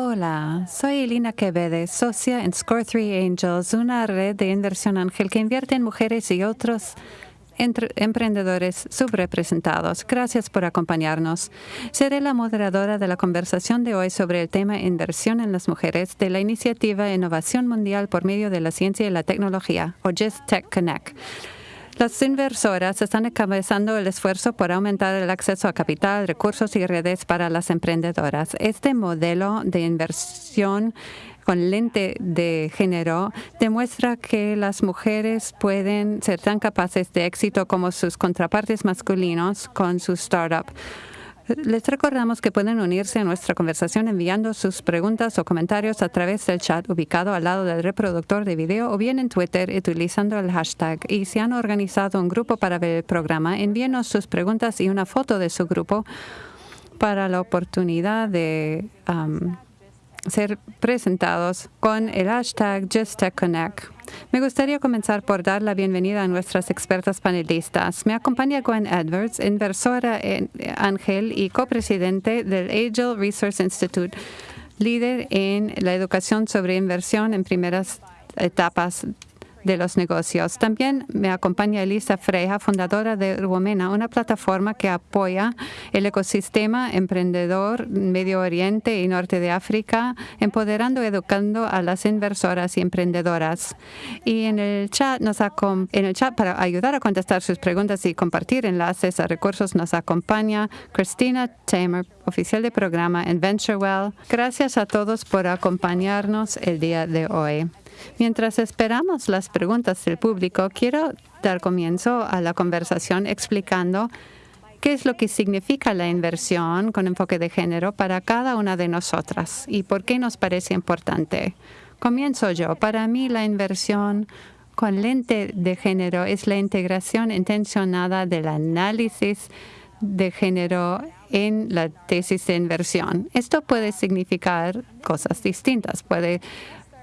Hola, soy Elina Quevedo, socia en Score 3 Angels, una red de inversión ángel que invierte en mujeres y otros emprendedores subrepresentados. Gracias por acompañarnos. Seré la moderadora de la conversación de hoy sobre el tema inversión en las mujeres de la iniciativa Innovación Mundial por medio de la ciencia y la tecnología, o Just Tech Connect. Las inversoras están encabezando el esfuerzo por aumentar el acceso a capital, recursos y redes para las emprendedoras. Este modelo de inversión con lente de género demuestra que las mujeres pueden ser tan capaces de éxito como sus contrapartes masculinos con su startup. Les recordamos que pueden unirse a nuestra conversación enviando sus preguntas o comentarios a través del chat ubicado al lado del reproductor de video o bien en Twitter utilizando el hashtag. Y si han organizado un grupo para ver el programa, envíenos sus preguntas y una foto de su grupo para la oportunidad de ser presentados con el hashtag JustTechConnect. Me gustaría comenzar por dar la bienvenida a nuestras expertas panelistas. Me acompaña Gwen Edwards, inversora en Ángel y copresidente del Angel Resource Institute, líder en la educación sobre inversión en primeras etapas de los negocios. También me acompaña Elisa Freja, fundadora de Rumena, una plataforma que apoya el ecosistema emprendedor Medio Oriente y Norte de África, empoderando y educando a las inversoras y emprendedoras. Y en el chat, nos en el chat para ayudar a contestar sus preguntas y compartir enlaces a recursos nos acompaña Christina Tamer, oficial de programa en VentureWell. Gracias a todos por acompañarnos el día de hoy. Mientras esperamos las preguntas del público, quiero dar comienzo a la conversación explicando qué es lo que significa la inversión con enfoque de género para cada una de nosotras y por qué nos parece importante. Comienzo yo. Para mí, la inversión con lente de género es la integración intencionada del análisis de género en la tesis de inversión. Esto puede significar cosas distintas. Puede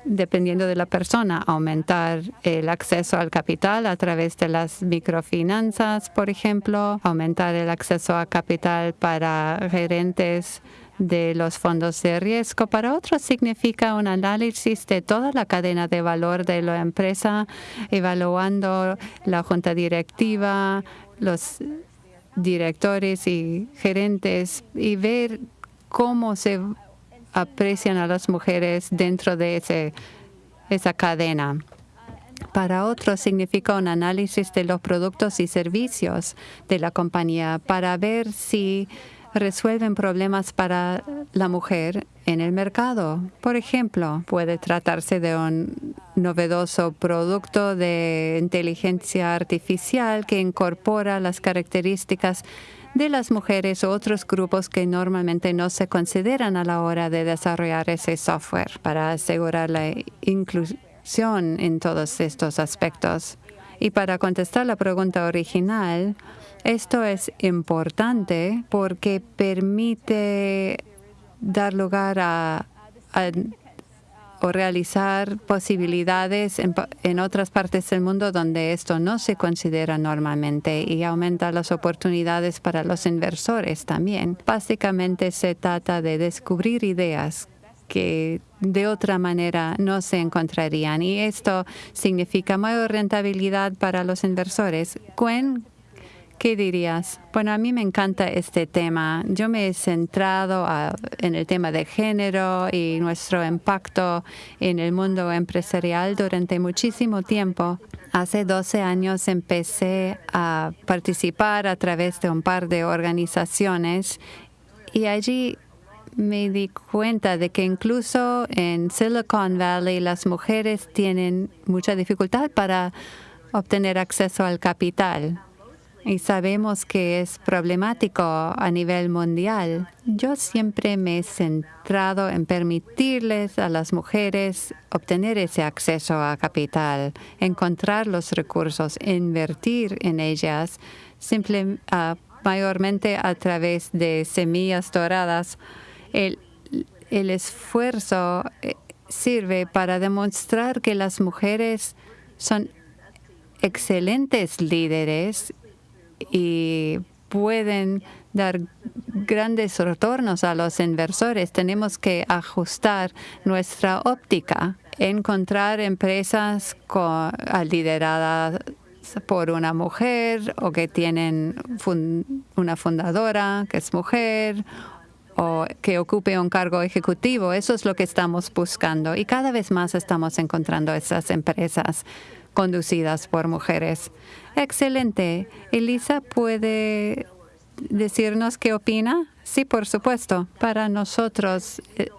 dependiendo de la persona, aumentar el acceso al capital a través de las microfinanzas, por ejemplo, aumentar el acceso a capital para gerentes de los fondos de riesgo. Para otros significa un análisis de toda la cadena de valor de la empresa, evaluando la junta directiva, los directores y gerentes y ver cómo se aprecian a las mujeres dentro de ese, esa cadena. Para otros significa un análisis de los productos y servicios de la compañía para ver si resuelven problemas para la mujer en el mercado. Por ejemplo, puede tratarse de un novedoso producto de inteligencia artificial que incorpora las características de las mujeres u otros grupos que normalmente no se consideran a la hora de desarrollar ese software para asegurar la inclusión en todos estos aspectos. Y para contestar la pregunta original, esto es importante porque permite dar lugar a, a o realizar posibilidades en, otras partes del mundo donde esto no se considera normalmente y aumenta las oportunidades para los inversores también. Básicamente se trata de descubrir ideas que de otra manera no se encontrarían y esto significa mayor rentabilidad para los inversores. ¿Qué dirías? Bueno, a mí me encanta este tema. Yo me he centrado en el tema de género y nuestro impacto en el mundo empresarial durante muchísimo tiempo. Hace 12 años empecé a participar a través de un par de organizaciones y allí me di cuenta de que incluso en Silicon Valley las mujeres tienen mucha dificultad para obtener acceso al capital y sabemos que es problemático a nivel mundial. Yo siempre me he centrado en permitirles a las mujeres obtener ese acceso a capital, encontrar los recursos, invertir en ellas, simple, ah, mayormente a través de semillas doradas. El, esfuerzo eh, sirve para demostrar que las mujeres son excelentes líderes y pueden dar grandes retornos a los inversores, tenemos que ajustar nuestra óptica, encontrar empresas con, lideradas por una mujer o que tienen una fundadora que es mujer o que ocupe un cargo ejecutivo. Eso es lo que estamos buscando y cada vez más estamos encontrando esas empresas conducidas por mujeres. Excelente. Elisa, ¿puede decirnos qué opina? Sí, por supuesto. Para nosotros, eh,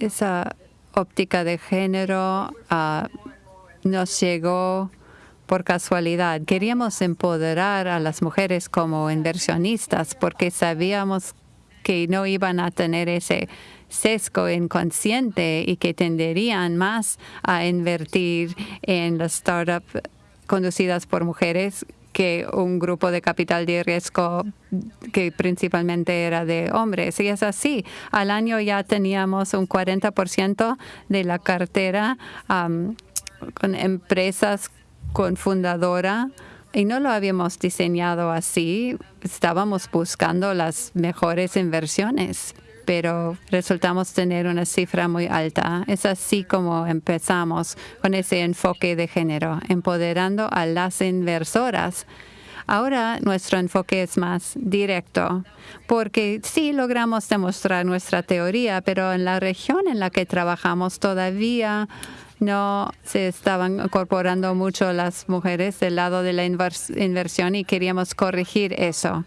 esa óptica de género ah, nos llegó por casualidad. Queríamos empoderar a las mujeres como inversionistas porque sabíamos que no iban a tener ese sesgo inconsciente y que tenderían más a invertir en las startups conducidas por mujeres que un grupo de capital de riesgo que principalmente era de hombres. Y es así. Al año ya teníamos un 40% de la cartera con empresas con fundadora y no lo habíamos diseñado así. Estábamos buscando las mejores inversiones, pero resultamos tener una cifra muy alta. Es así como empezamos con ese enfoque de género, empoderando a las inversoras. Ahora nuestro enfoque es más directo, porque sí logramos demostrar nuestra teoría, pero en la región en la que trabajamos todavía no se estaban incorporando mucho las mujeres del lado de la inversión y queríamos corregir eso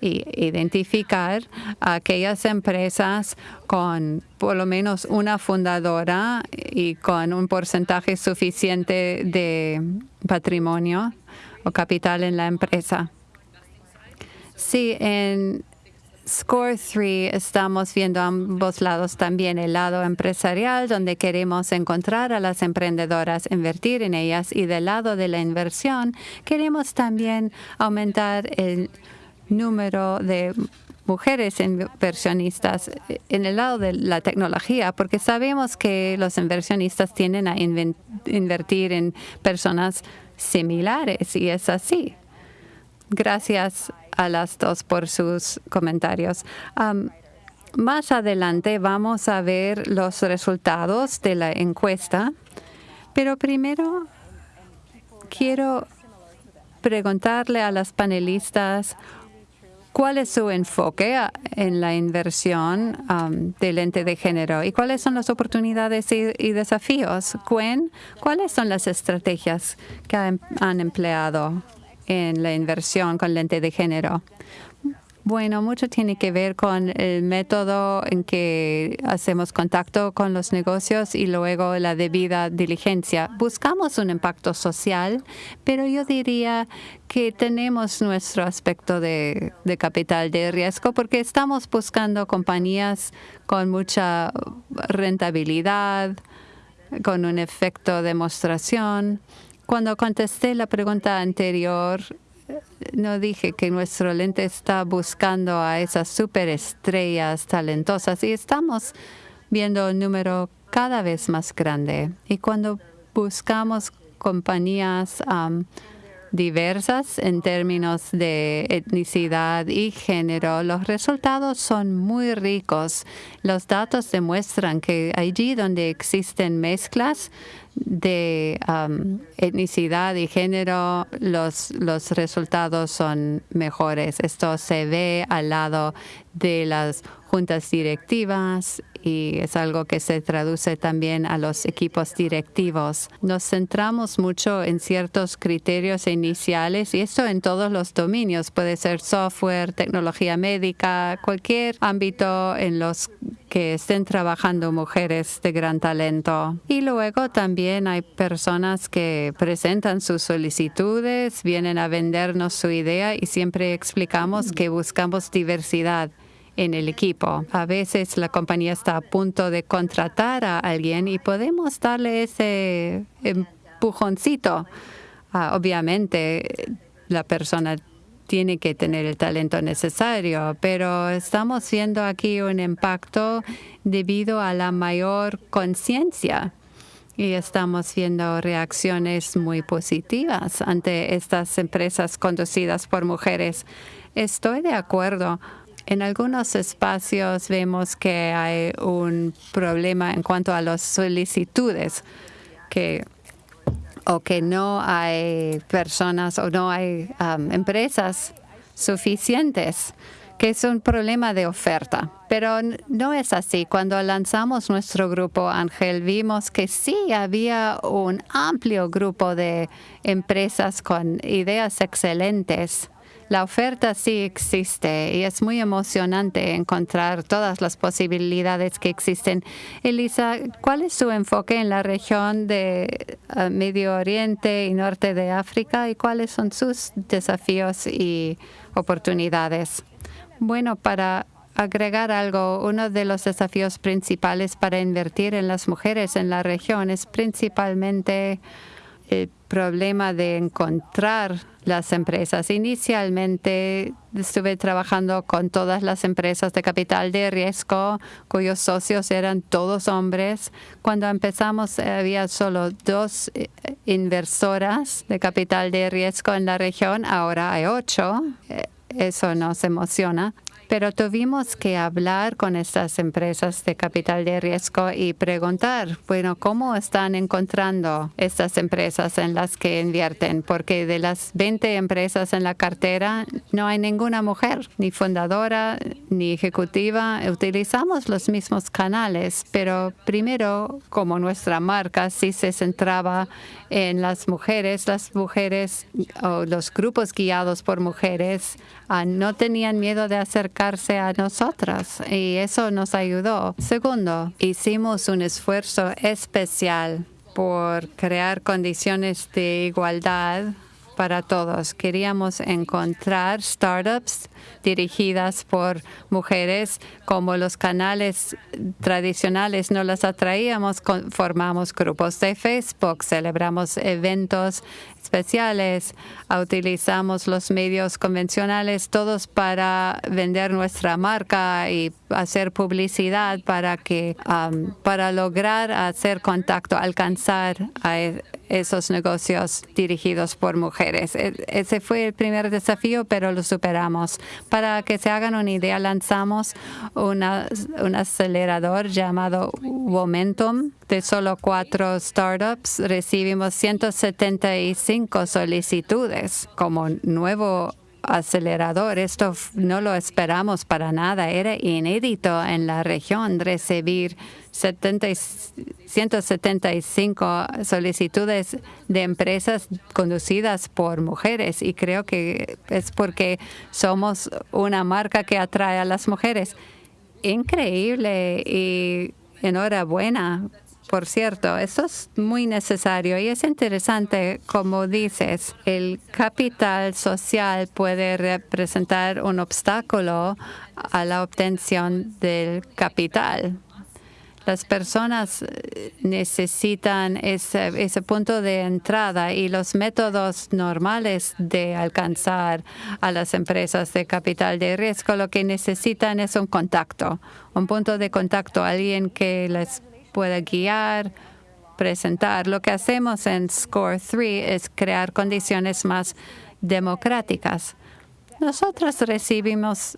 y identificar aquellas empresas con por lo menos una fundadora y con un porcentaje suficiente de patrimonio o capital en la empresa. Sí, en Score 3 estamos viendo ambos lados también, el lado empresarial, donde queremos encontrar a las emprendedoras, invertir en ellas, y del lado de la inversión, queremos también aumentar el número de mujeres inversionistas en el lado de la tecnología, porque sabemos que los inversionistas tienden a invertir en personas similares y es así. Gracias a las dos por sus comentarios. más adelante vamos a ver los resultados de la encuesta, pero primero quiero preguntarle a las panelistas cuál es su enfoque en la inversión del ente de género y cuáles son las oportunidades y, desafíos. Gwen, ¿cuáles son las estrategias que han empleado en la inversión con lente de género? Bueno, mucho tiene que ver con el método en que hacemos contacto con los negocios y luego la debida diligencia. Buscamos un impacto social, pero yo diría que tenemos nuestro aspecto de, de capital de riesgo porque estamos buscando compañías con mucha rentabilidad, con un efecto de demostración cuando contesté la pregunta anterior, no dije que nuestro lente está buscando a esas superestrellas talentosas y estamos viendo un número cada vez más grande. Y cuando buscamos compañías diversas en términos de etnicidad y género, los resultados son muy ricos. Los datos demuestran que allí donde existen mezclas, de etnicidad y género, los, los resultados son mejores. Esto se ve al lado de las juntas directivas y es algo que se traduce también a los equipos directivos. Nos centramos mucho en ciertos criterios iniciales y esto en todos los dominios. Puede ser software, tecnología médica, cualquier ámbito en los que estén trabajando mujeres de gran talento. Y luego también hay personas que presentan sus solicitudes, vienen a vendernos su idea y siempre explicamos que buscamos diversidad en el equipo. A veces la compañía está a punto de contratar a alguien y podemos darle ese empujoncito. Obviamente, la persona tiene que tener el talento necesario, pero estamos viendo aquí un impacto debido a la mayor conciencia y estamos viendo reacciones muy positivas ante estas empresas conducidas por mujeres. Estoy de acuerdo En algunos espacios vemos que hay un problema en cuanto a las solicitudes, que o que no hay personas o no hay um, empresas suficientes, que es un problema de oferta. Pero no es así. Cuando lanzamos nuestro grupo Ángel, vimos que sí había un amplio grupo de empresas con ideas excelentes la oferta sí existe y es muy emocionante encontrar todas las posibilidades que existen. Elisa, ¿cuál es su enfoque en la región de eh, Medio Oriente y Norte de África y cuáles son sus desafíos y oportunidades? Bueno, para agregar algo, uno de los desafíos principales para invertir en las mujeres en la región es principalmente el problema de encontrar las empresas. Inicialmente estuve trabajando con todas las empresas de capital de riesgo cuyos socios eran todos hombres. Cuando empezamos había solo dos eh, inversoras de capital de riesgo en la región, ahora hay ocho. Eh, eso nos emociona pero tuvimos que hablar con estas empresas de capital de riesgo y preguntar, bueno, ¿cómo están encontrando estas empresas en las que invierten? Porque de las 20 empresas en la cartera no hay ninguna mujer, ni fundadora, ni ejecutiva. Utilizamos los mismos canales, pero primero, como nuestra marca sí se centraba en las mujeres, las mujeres o los grupos guiados por mujeres no tenían miedo de acercarse a nosotras y eso nos ayudó. Segundo, hicimos un esfuerzo especial por crear condiciones de igualdad para todos. Queríamos encontrar startups dirigidas por mujeres, como los canales tradicionales no las atraíamos, formamos grupos de Facebook, celebramos eventos especiales, utilizamos los medios convencionales todos para vender nuestra marca y hacer publicidad para que para lograr hacer contacto, alcanzar a esos negocios dirigidos por mujeres. E, ese fue el primer desafío, pero lo superamos. Para que se hagan una idea, lanzamos un acelerador llamado Momentum de solo cuatro startups. Recibimos 175 solicitudes como nuevo acelerador. Esto no lo esperamos para nada. Era inédito en la región recibir 175 solicitudes de empresas conducidas por mujeres y creo que es porque somos una marca que atrae a las mujeres. Increíble y enhorabuena por cierto, eso es muy necesario y es interesante, como dices, el capital social puede representar un obstáculo a la obtención del capital. Las personas eh, necesitan ese, ese punto de entrada y los métodos normales de alcanzar a las empresas de capital de riesgo lo que necesitan es un contacto, un punto de contacto, alguien que les pueda guiar, presentar. Lo que hacemos en Score 3 es crear condiciones más democráticas. Nosotros recibimos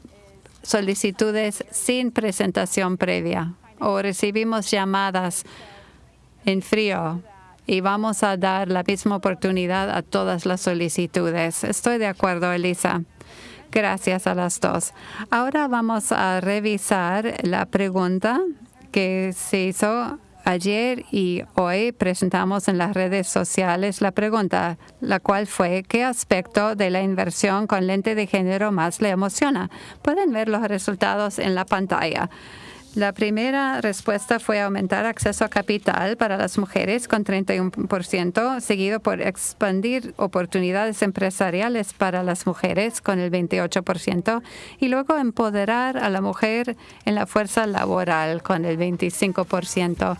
solicitudes sin presentación previa o recibimos llamadas en frío y vamos a dar la misma oportunidad a todas las solicitudes. Estoy de acuerdo, Elisa. Gracias a las dos. Ahora vamos a revisar la pregunta que se hizo ayer y hoy presentamos en las redes sociales la pregunta, la cual fue ¿qué aspecto de la inversión con lente de género más le emociona? Pueden ver los resultados en la pantalla. La primera respuesta fue aumentar acceso a capital para las mujeres con 31%, seguido por expandir oportunidades empresariales para las mujeres con el 28% y luego empoderar a la mujer en la fuerza laboral con el 25%.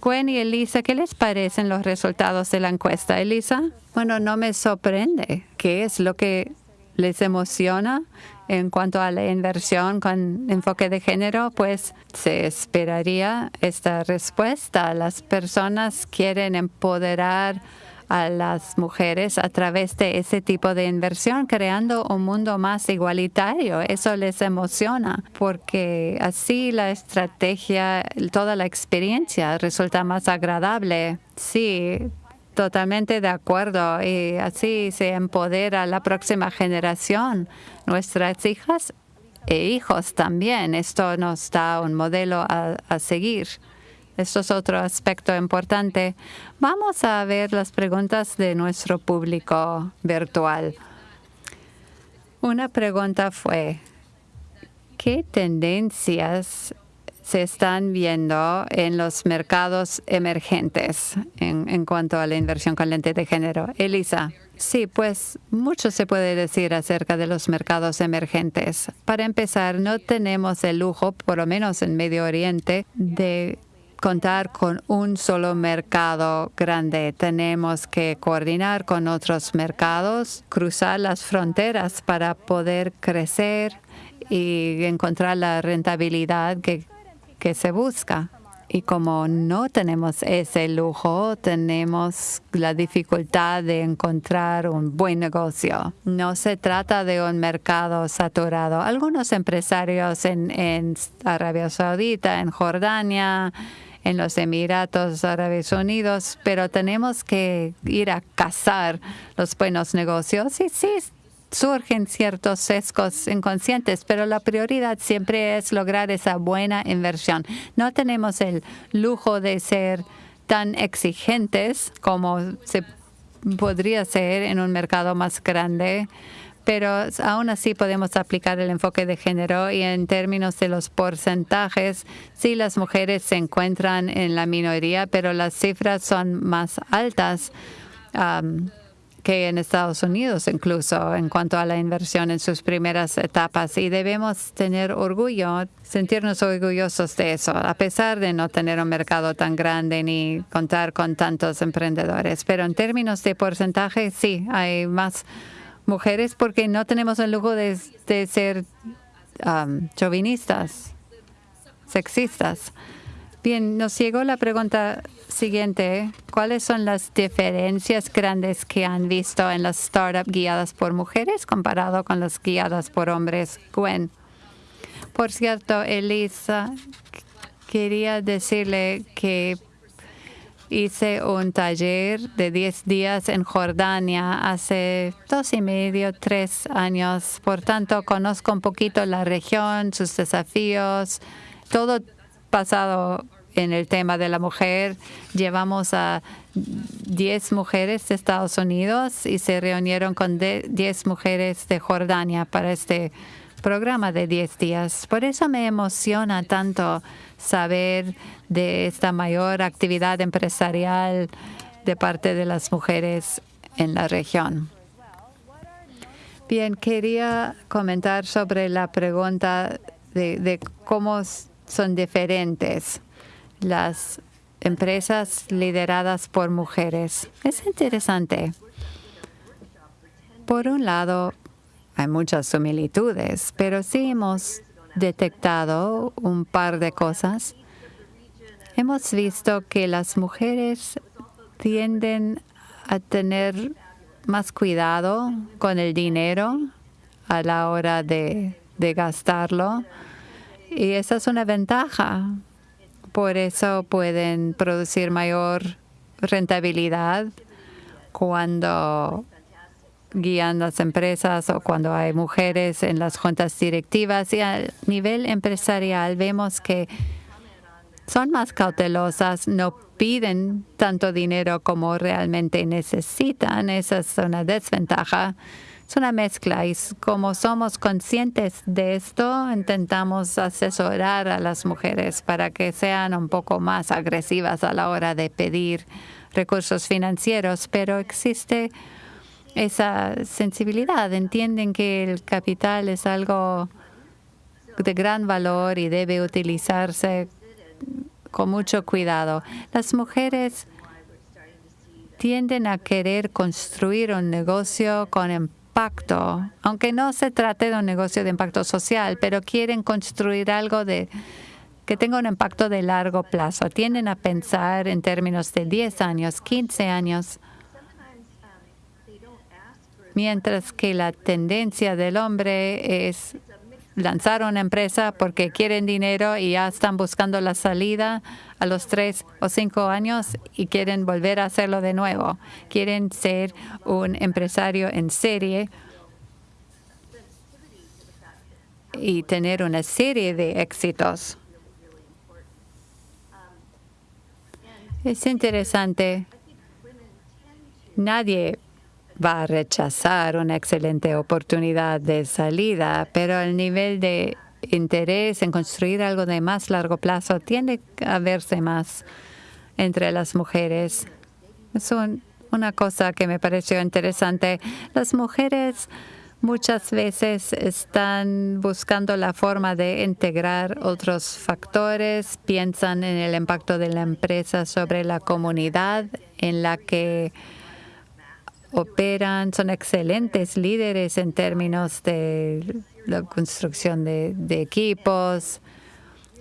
Gwen y Elisa, ¿qué les parecen los resultados de la encuesta, Elisa? Bueno, no me sorprende. ¿Qué es lo que les emociona? En cuanto a la inversión con enfoque de género, pues se esperaría esta respuesta. Las personas quieren empoderar a las mujeres a través de ese tipo de inversión, creando un mundo más igualitario. Eso les emociona porque así la estrategia, toda la experiencia resulta más agradable. Sí, totalmente de acuerdo y así se empodera la próxima generación, nuestras hijas e hijos también. Esto nos da un modelo a, seguir. Esto es otro aspecto importante. Vamos a ver las preguntas de nuestro público virtual. Una pregunta fue, ¿qué tendencias se están viendo en los mercados emergentes en, en, cuanto a la inversión con de género. Elisa. Sí, pues mucho se puede decir acerca de los mercados emergentes. Para empezar, no tenemos el lujo, por lo menos en Medio Oriente, de contar con un solo mercado grande. Tenemos que coordinar con otros mercados, cruzar las fronteras para poder crecer y encontrar la rentabilidad que, que se busca. Y como no tenemos ese lujo, tenemos la dificultad de encontrar un buen negocio. No se trata de un mercado saturado. Algunos empresarios en, Arabia Saudita, en Jordania, en los Emiratos Árabes Unidos, pero tenemos que ir a cazar los buenos negocios. Y sí, surgen ciertos sesgos inconscientes, pero la prioridad siempre es lograr esa buena inversión. No tenemos el lujo de ser tan exigentes como se podría ser en un mercado más grande pero aún así podemos aplicar el enfoque de género y en términos de los porcentajes, sí las mujeres se encuentran en la minoría, pero las cifras son más altas que en Estados Unidos incluso en cuanto a la inversión en sus primeras etapas y debemos tener orgullo, sentirnos orgullosos de eso, a pesar de no tener un mercado tan grande ni contar con tantos emprendedores. Pero en términos de porcentaje, sí, hay más mujeres porque no tenemos el lujo de, ser um, chauvinistas, sexistas. Bien, nos llegó la pregunta siguiente. ¿Cuáles son las diferencias grandes que han visto en las startups guiadas por mujeres comparado con las guiadas por hombres? Gwen. Por cierto, Elisa, quería decirle que Hice un taller de 10 días en Jordania hace dos y medio, tres años. Por tanto, conozco un poquito la región, sus desafíos, todo pasado en el tema de la mujer. Llevamos a 10 mujeres de Estados Unidos y se reunieron con 10 mujeres de Jordania para este programa de 10 días. Por eso me emociona tanto saber de esta mayor actividad empresarial de parte de las mujeres en la región. Bien, quería comentar sobre la pregunta de, de cómo son diferentes las empresas lideradas por mujeres. Es interesante. Por un lado, hay muchas similitudes, pero sí hemos detectado un par de cosas. Hemos visto que las mujeres tienden a tener más cuidado con el dinero a la hora de, de gastarlo. Y esa es una ventaja. Por eso pueden producir mayor rentabilidad cuando guían las empresas o cuando hay mujeres en las juntas directivas. Y a nivel empresarial vemos que son más cautelosas, no piden tanto dinero como realmente necesitan. Esa es una desventaja. Es una mezcla y como somos conscientes de esto, intentamos asesorar a las mujeres para que sean un poco más agresivas a la hora de pedir recursos financieros, pero existe esa sensibilidad, entienden que el capital es algo de gran valor y debe utilizarse con mucho cuidado. Las mujeres tienden a querer construir un negocio con impacto, aunque no se trate de un negocio de impacto social, pero quieren construir algo de que tenga un impacto de largo plazo. Tienden a pensar en términos de 10 años, 15 años, mientras que la tendencia del hombre es lanzar una empresa porque quieren dinero y ya están buscando la salida a los tres o cinco años y quieren volver a hacerlo de nuevo. Quieren ser un empresario en serie y tener una serie de éxitos. Es interesante. Nadie va a rechazar una excelente oportunidad de salida, pero el nivel de interés en construir algo de más largo plazo tiende a verse más entre las mujeres. Es una cosa que me pareció interesante. Las mujeres muchas veces están buscando la forma de integrar otros factores, piensan en el impacto de la empresa sobre la comunidad en la que operan, son excelentes líderes en términos de la construcción de, equipos,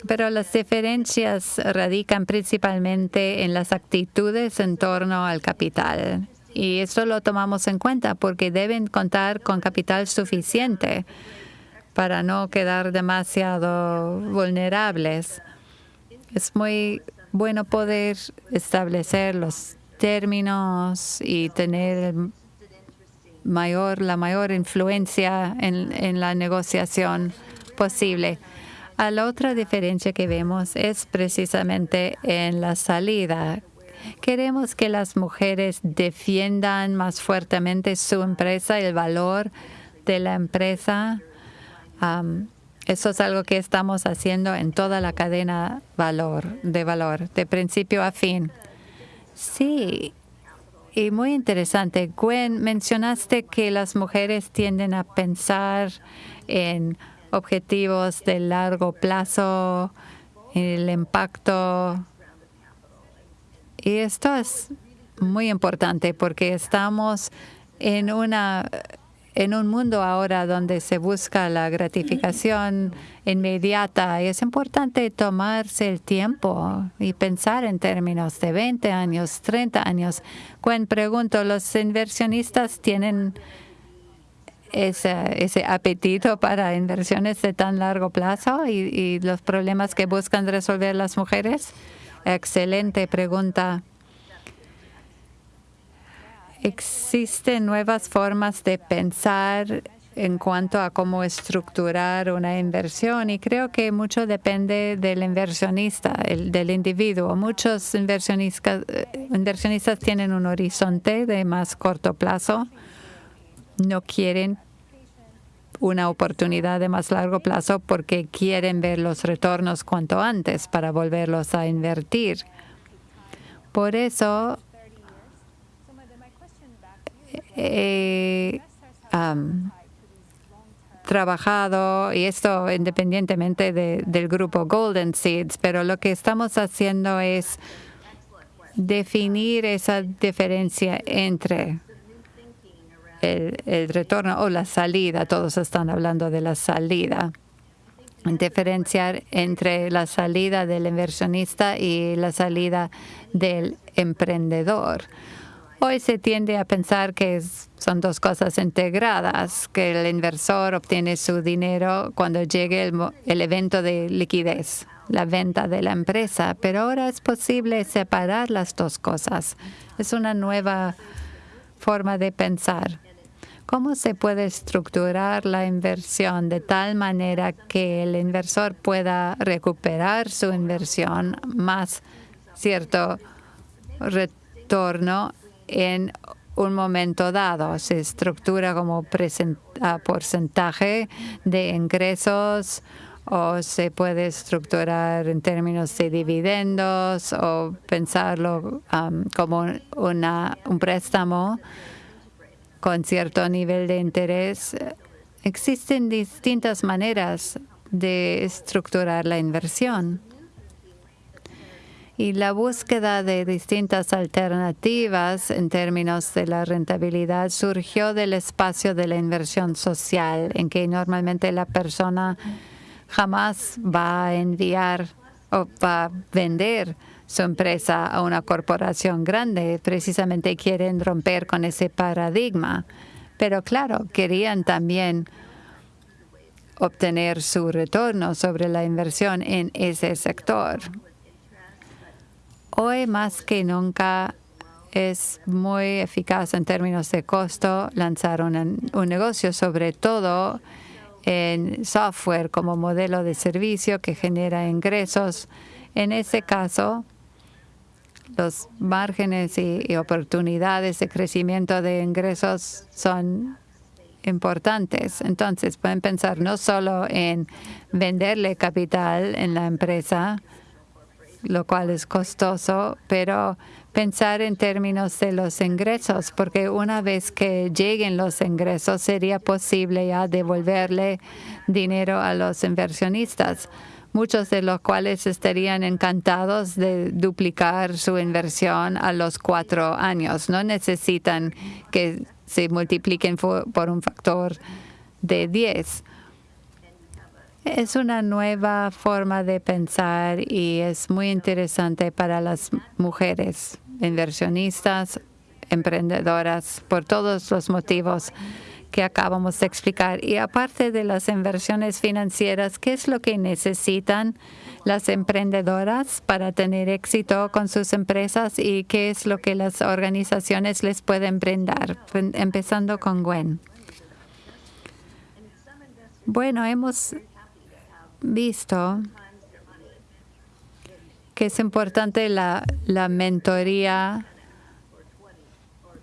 pero las diferencias radican principalmente en las actitudes en torno al capital. Y esto lo tomamos en cuenta porque deben contar con capital suficiente para no quedar demasiado vulnerables. Es muy bueno poder establecer los términos y tener mayor, la mayor influencia en, la negociación posible. La otra diferencia que vemos es precisamente en la salida. Queremos que las mujeres defiendan más fuertemente su empresa, el valor de la empresa. eso es algo que estamos haciendo en toda la cadena valor, de valor, de principio a fin. Sí, y muy interesante. Gwen, mencionaste que las mujeres tienden a pensar en objetivos de largo plazo, el impacto. Y esto es muy importante porque estamos en una en un mundo ahora donde se busca la gratificación inmediata, es importante tomarse el tiempo y pensar en términos de 20 años, 30 años. Cuando pregunto, ¿los inversionistas tienen ese, ese apetito para inversiones de tan largo plazo y, y los problemas que buscan resolver las mujeres? Excelente pregunta. Existen nuevas formas de pensar en cuanto a cómo estructurar una inversión y creo que mucho depende del inversionista, el, del individuo. Muchos inversionistas, inversionistas tienen un horizonte de más corto plazo, no quieren una oportunidad de más largo plazo porque quieren ver los retornos cuanto antes para volverlos a invertir. Por eso he trabajado, y esto independientemente del grupo Golden Seeds, pero lo que estamos haciendo es definir esa diferencia entre el, el, retorno o la salida, todos están hablando de la salida, diferenciar entre la salida del inversionista y la salida del emprendedor. Hoy se tiende a pensar que son dos cosas integradas, que el inversor obtiene su dinero cuando llegue el, evento de liquidez, la venta de la empresa, pero ahora es posible separar las dos cosas. Es una nueva forma de pensar. ¿Cómo se puede estructurar la inversión de tal manera que el inversor pueda recuperar su inversión más cierto retorno en un momento dado. Se estructura como porcentaje de ingresos o se puede estructurar en términos de dividendos o pensarlo um, como una, un préstamo con cierto nivel de interés. Existen distintas maneras de estructurar la inversión y la búsqueda de distintas alternativas en términos de la rentabilidad surgió del espacio de la inversión social, en que normalmente la persona jamás va a enviar o va a vender su empresa a una corporación grande. Precisamente quieren romper con ese paradigma. Pero claro, querían también obtener su retorno sobre la inversión en ese sector. Hoy más que nunca es muy eficaz en términos de costo lanzar un, negocio, sobre todo en software como modelo de servicio que genera ingresos. En ese caso, los márgenes y, oportunidades de crecimiento de ingresos son importantes. Entonces, pueden pensar no solo en venderle capital en la empresa, lo cual es costoso, pero pensar en términos de los ingresos, porque una vez que lleguen los ingresos sería posible ya devolverle dinero a los inversionistas, muchos de los cuales estarían encantados de duplicar su inversión a los cuatro años. No necesitan que se multipliquen por un factor de 10. Es una nueva forma de pensar y es muy interesante para las mujeres inversionistas, emprendedoras, por todos los motivos que acabamos de explicar. Y aparte de las inversiones financieras, ¿qué es lo que necesitan las emprendedoras para tener éxito con sus empresas y qué es lo que las organizaciones les pueden brindar? Empezando con Gwen. Bueno, hemos visto que es importante la, la mentoría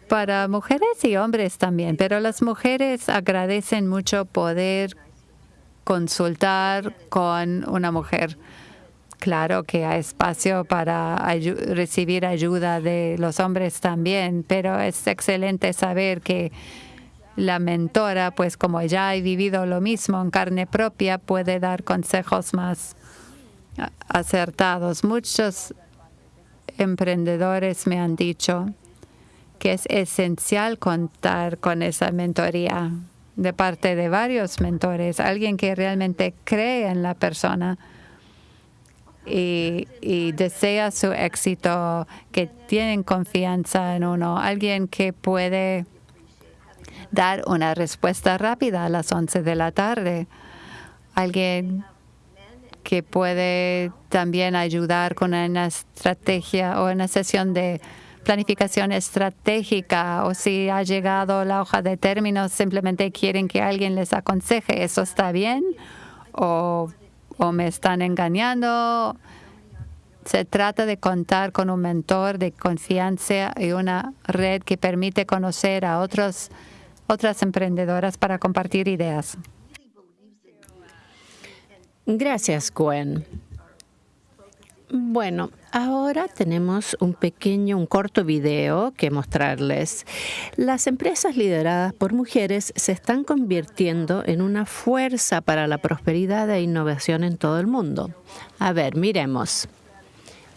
para mujeres y hombres también, pero las mujeres agradecen mucho poder consultar con una mujer. Claro que hay espacio para recibir ayuda de los hombres también, pero es excelente saber que la mentora, pues como ya ha vivido lo mismo en carne propia, puede dar consejos más acertados. Muchos emprendedores me han dicho que es esencial contar con esa mentoría de parte de varios mentores, alguien que realmente cree en la persona y, y, desea su éxito, que tienen confianza en uno, alguien que puede dar una respuesta rápida a las 11 de la tarde, alguien que puede también ayudar con una estrategia o una sesión de planificación estratégica o si ha llegado la hoja de términos, simplemente quieren que alguien les aconseje, ¿eso está bien? ¿O, o me están engañando? Se trata de contar con un mentor de confianza y una red que permite conocer a otros, otras emprendedoras para compartir ideas. Gracias, Gwen. Bueno, ahora tenemos un pequeño, un corto video que mostrarles. Las empresas lideradas por mujeres se están convirtiendo en una fuerza para la prosperidad e innovación en todo el mundo. A ver, miremos.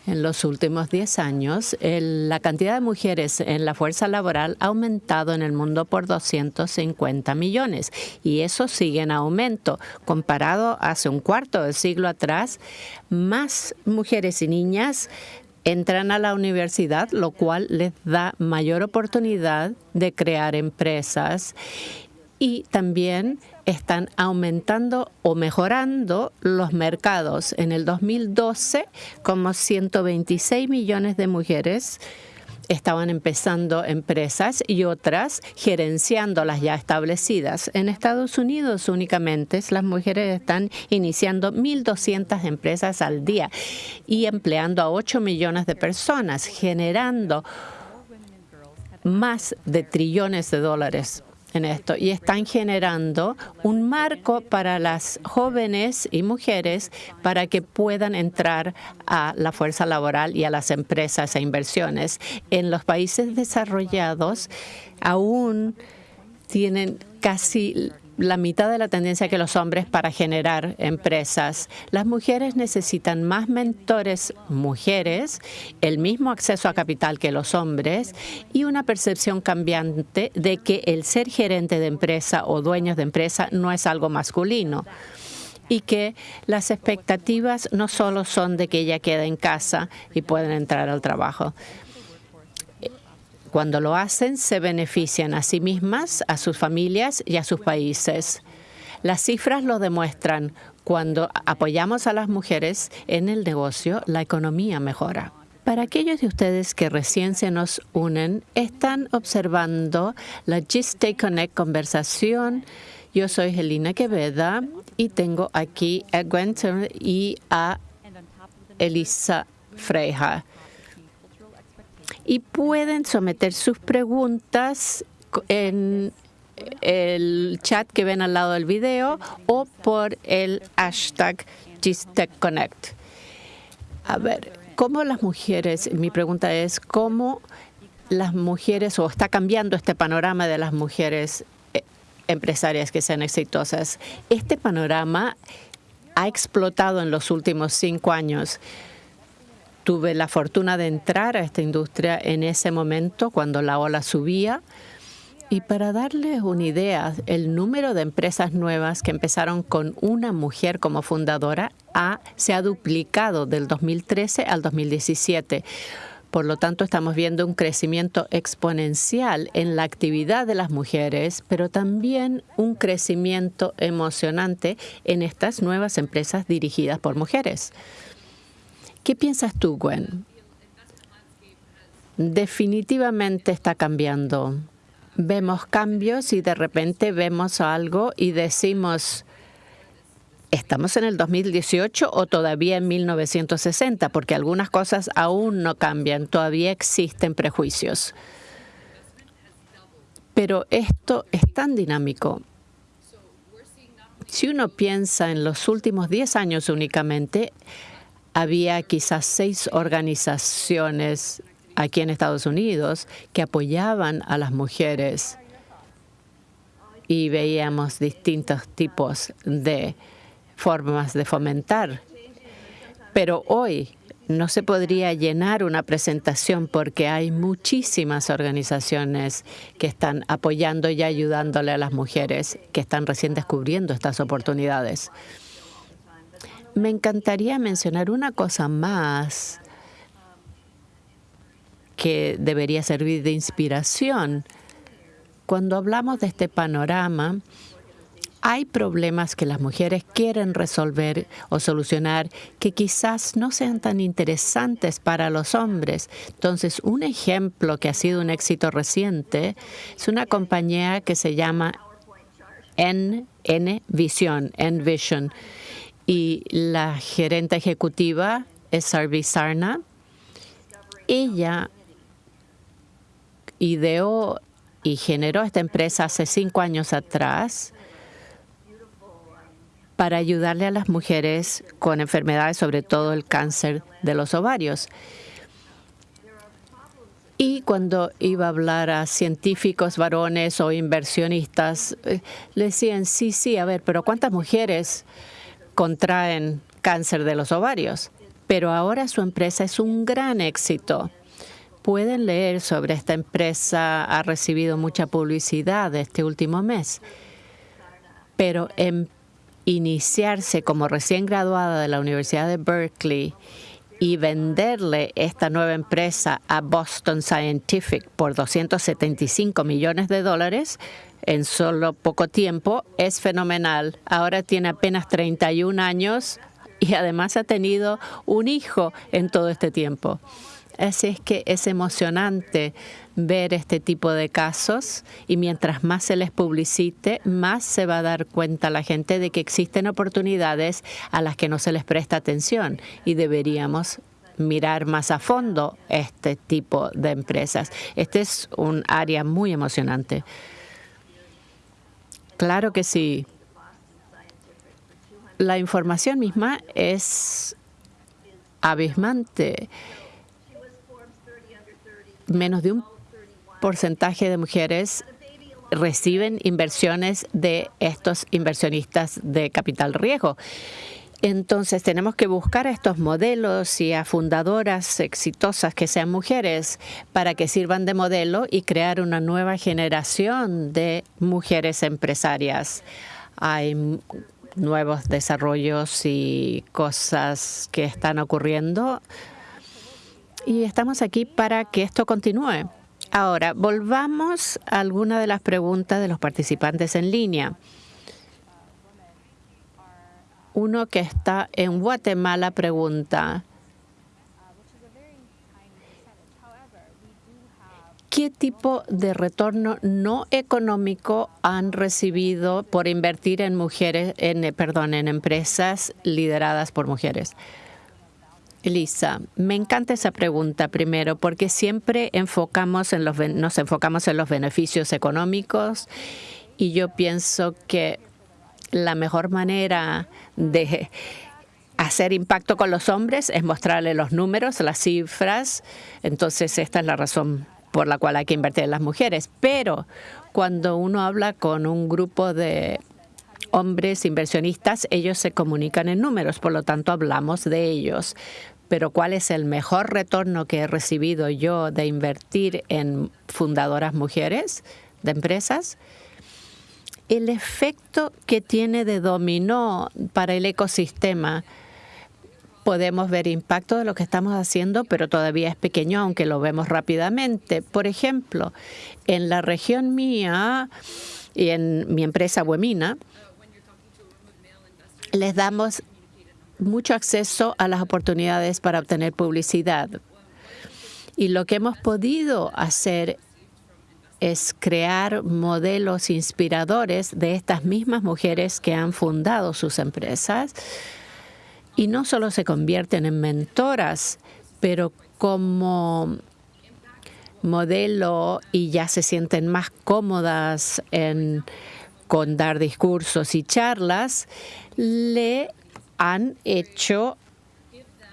En los últimos 10 años, la cantidad de mujeres en la fuerza laboral ha aumentado en el mundo por 250 millones y eso sigue en aumento. Comparado hace un cuarto de siglo atrás, más mujeres y niñas entran a la universidad, lo cual les da mayor oportunidad de crear empresas y también están aumentando o mejorando los mercados. En el 2012, como 126 millones de mujeres estaban empezando empresas y otras gerenciando las ya establecidas. En Estados Unidos únicamente las mujeres están iniciando 1.200 empresas al día y empleando a 8 millones de personas, generando más de trillones de dólares en esto y están generando un marco para las jóvenes y mujeres para que puedan entrar a la fuerza laboral y a las empresas e inversiones. En los países desarrollados aún tienen casi la mitad de la tendencia que los hombres para generar empresas. Las mujeres necesitan más mentores mujeres, el mismo acceso a capital que los hombres y una percepción cambiante de que el ser gerente de empresa o dueños de empresa no es algo masculino y que las expectativas no solo son de que ella quede en casa y pueda entrar al trabajo cuando lo hacen se benefician a sí mismas, a sus familias y a sus países. Las cifras lo demuestran. Cuando apoyamos a las mujeres en el negocio, la economía mejora. Para aquellos de ustedes que recién se nos unen, están observando la Gist Connect conversación. Yo soy Helena Queveda y tengo aquí a Gwen y a Elisa Freja. Y pueden someter sus preguntas en el chat que ven al lado del video o por el hashtag GistTechConnect. A ver, ¿Cómo las mujeres, mi pregunta es, cómo las mujeres, o está cambiando este panorama de las mujeres eh, empresarias que sean exitosas? Este panorama ha explotado en los últimos cinco años. Tuve la fortuna de entrar a esta industria en ese momento cuando la ola subía. Y para darles una idea, el número de empresas nuevas que empezaron con una mujer como fundadora se ha duplicado del 2013 al 2017. Por lo tanto, estamos viendo un crecimiento exponencial en la actividad de las mujeres, pero también un crecimiento emocionante en estas nuevas empresas dirigidas por mujeres. ¿Qué piensas tú, Gwen? Definitivamente está cambiando. Vemos cambios y de repente vemos algo y decimos, ¿Estamos en el 2018 o todavía en 1960? Porque algunas cosas aún no cambian, todavía existen prejuicios. Pero esto es tan dinámico. Si uno piensa en los últimos 10 años únicamente, había quizás seis organizaciones aquí en Estados Unidos que apoyaban a las mujeres y veíamos distintos tipos de formas de fomentar. Pero hoy no se podría llenar una presentación porque hay muchísimas organizaciones que están apoyando y ayudándole a las mujeres que están recién descubriendo estas oportunidades. Me encantaría mencionar una cosa más que debería servir de inspiración. Cuando hablamos de este panorama, hay problemas que las mujeres quieren resolver o solucionar que quizás no sean tan interesantes para los hombres. Entonces, un ejemplo que ha sido un éxito reciente es una compañía que se llama N, Vision, Vision. Y la gerente ejecutiva es Sarvi Sarna. Ella ideó y generó esta empresa hace cinco años atrás para ayudarle a las mujeres con enfermedades, sobre todo el cáncer de los ovarios. Y cuando iba a hablar a científicos varones o inversionistas, eh, le decían, sí, sí, a ver, pero ¿cuántas mujeres contraen cáncer de los ovarios? Pero ahora su empresa es un gran éxito. Pueden leer sobre esta empresa, ha recibido mucha publicidad este último mes. Pero en iniciarse como recién graduada de la Universidad de Berkeley y venderle esta nueva empresa a Boston Scientific por 275 millones de dólares en solo poco tiempo es fenomenal. Ahora tiene apenas 31 años y además ha tenido un hijo en todo este tiempo. Así es que es emocionante ver este tipo de casos y mientras más se les publicite, más se va a dar cuenta la gente de que existen oportunidades a las que no se les presta atención y deberíamos mirar más a fondo este tipo de empresas. Este es un área muy emocionante. Claro que sí. La información misma es abismante. Menos de un porcentaje de mujeres reciben inversiones de estos inversionistas de capital riesgo. Entonces tenemos que buscar a estos modelos y a fundadoras exitosas que sean mujeres para que sirvan de modelo y crear una nueva generación de mujeres empresarias. Hay nuevos desarrollos y cosas que están ocurriendo y estamos aquí para que esto continúe. Ahora, volvamos a alguna de las preguntas de los participantes en línea. Uno que está en Guatemala pregunta, ¿qué tipo de retorno no económico han recibido por invertir en mujeres, en, perdón, en empresas lideradas por mujeres? Elisa, me encanta esa pregunta primero porque siempre enfocamos en los, nos enfocamos en los beneficios económicos y yo pienso que la mejor manera de hacer impacto con los hombres es mostrarle los números, las cifras. Entonces, esta es la razón por la cual hay que invertir en las mujeres. Pero cuando uno habla con un grupo de hombres inversionistas, ellos se comunican en números, por lo tanto hablamos de ellos. Pero ¿cuál es el mejor retorno que he recibido yo de invertir en fundadoras mujeres de empresas? El efecto que tiene de dominó para el ecosistema podemos ver impacto de lo que estamos haciendo, pero todavía es pequeño, aunque lo vemos rápidamente. Por ejemplo, en la región mía y en mi empresa Buemina, les damos mucho acceso a las oportunidades para obtener publicidad. Y lo que hemos podido hacer es crear modelos inspiradores de estas mismas mujeres que han fundado sus empresas. Y no solo se convierten en mentoras, pero como modelo y ya se sienten más cómodas en, con dar discursos y charlas, le han hecho